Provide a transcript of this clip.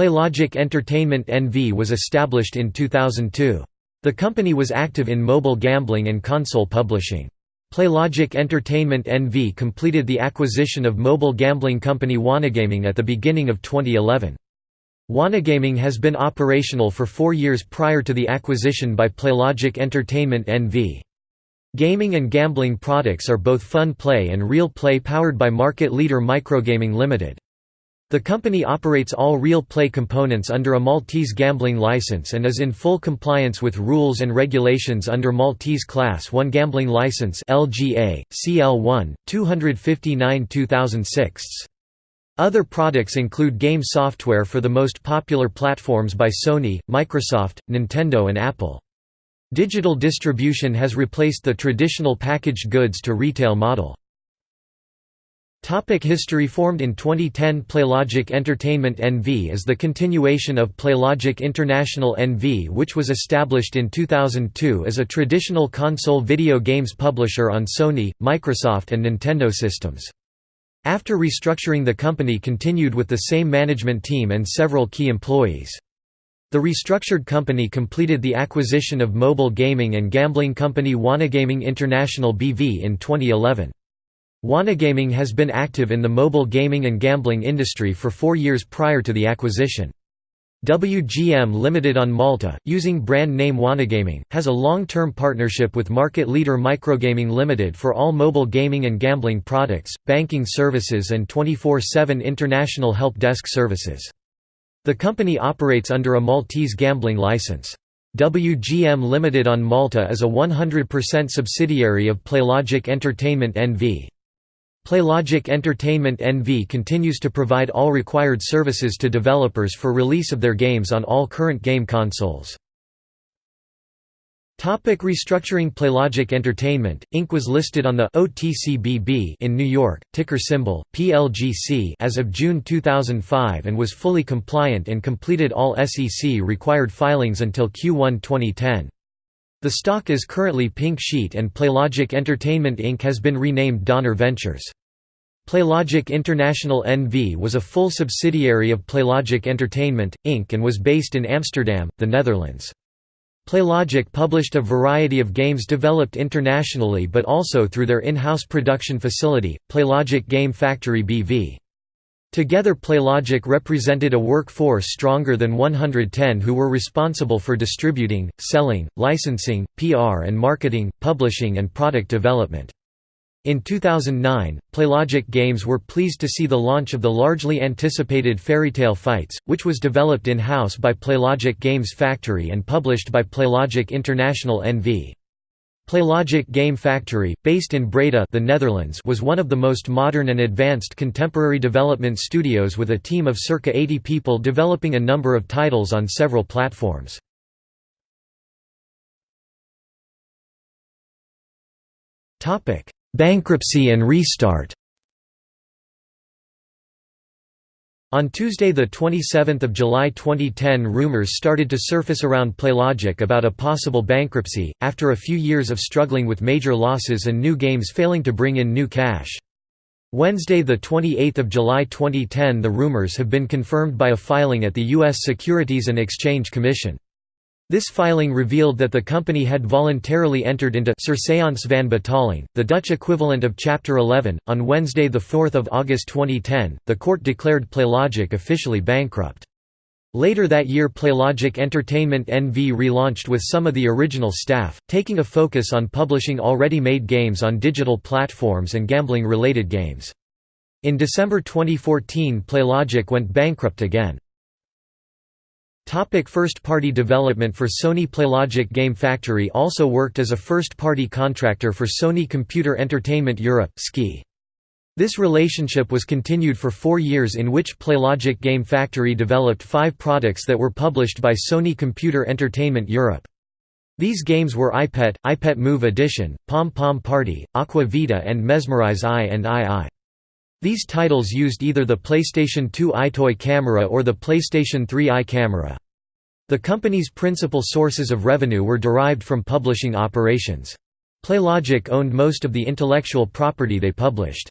PlayLogic Entertainment NV was established in 2002. The company was active in mobile gambling and console publishing. PlayLogic Entertainment NV completed the acquisition of mobile gambling company Wanagaming at the beginning of 2011. Wanagaming has been operational for four years prior to the acquisition by PlayLogic Entertainment NV. Gaming and gambling products are both fun play and real play powered by market leader Microgaming Limited. The company operates all real play components under a Maltese gambling license and is in full compliance with rules and regulations under Maltese Class 1 Gambling License LGA, CL1, 259-2006. Other products include game software for the most popular platforms by Sony, Microsoft, Nintendo and Apple. Digital distribution has replaced the traditional packaged goods to retail model. Topic history Formed in 2010 PlayLogic Entertainment NV is the continuation of PlayLogic International NV which was established in 2002 as a traditional console video games publisher on Sony, Microsoft and Nintendo systems. After restructuring the company continued with the same management team and several key employees. The restructured company completed the acquisition of mobile gaming and gambling company Wanagaming International BV in 2011. Wanagaming has been active in the mobile gaming and gambling industry for four years prior to the acquisition. WGM Limited on Malta, using brand name Wanagaming, has a long-term partnership with market leader Microgaming Limited for all mobile gaming and gambling products, banking services and 24-7 international help desk services. The company operates under a Maltese gambling license. WGM Limited on Malta is a 100% subsidiary of PlayLogic Entertainment NV. PlayLogic Entertainment NV continues to provide all required services to developers for release of their games on all current game consoles. Topic restructuring PlayLogic Entertainment, Inc. was listed on the OTCBB in New York, ticker symbol, PLGC as of June 2005 and was fully compliant and completed all SEC-required filings until Q1 2010. The stock is currently Pink Sheet and PlayLogic Entertainment Inc. has been renamed Donner Ventures. PlayLogic International NV was a full subsidiary of PlayLogic Entertainment, Inc. and was based in Amsterdam, the Netherlands. PlayLogic published a variety of games developed internationally but also through their in-house production facility, PlayLogic Game Factory BV. Together PlayLogic represented a workforce stronger than 110 who were responsible for distributing, selling, licensing, PR and marketing, publishing and product development. In 2009, PlayLogic Games were pleased to see the launch of the largely anticipated Fairytale Fights, which was developed in-house by PlayLogic Games Factory and published by PlayLogic International NV. PlayLogic Game Factory, based in Breda the Netherlands was one of the most modern and advanced contemporary development studios with a team of circa 80 people developing a number of titles on several platforms. Bankruptcy and restart On Tuesday 27 July 2010 rumors started to surface around PlayLogic about a possible bankruptcy, after a few years of struggling with major losses and new games failing to bring in new cash. Wednesday 28 July 2010 the rumors have been confirmed by a filing at the U.S. Securities and Exchange Commission. This filing revealed that the company had voluntarily entered into Surseance van betaling, the Dutch equivalent of Chapter 11. On Wednesday, 4 August 2010, the court declared PlayLogic officially bankrupt. Later that year PlayLogic Entertainment NV relaunched with some of the original staff, taking a focus on publishing already made games on digital platforms and gambling-related games. In December 2014 PlayLogic went bankrupt again. First-party development for Sony PlayLogic Game Factory also worked as a first-party contractor for Sony Computer Entertainment Europe (SKI). This relationship was continued for four years in which PlayLogic Game Factory developed five products that were published by Sony Computer Entertainment Europe. These games were EyePet, EyePet Move Edition, Pom Pom Party, Aqua Vita and Mesmerize I and II. These titles used either the PlayStation 2 EyeToy camera or the PlayStation 3 Eye camera. The company's principal sources of revenue were derived from publishing operations. PlayLogic owned most of the intellectual property they published.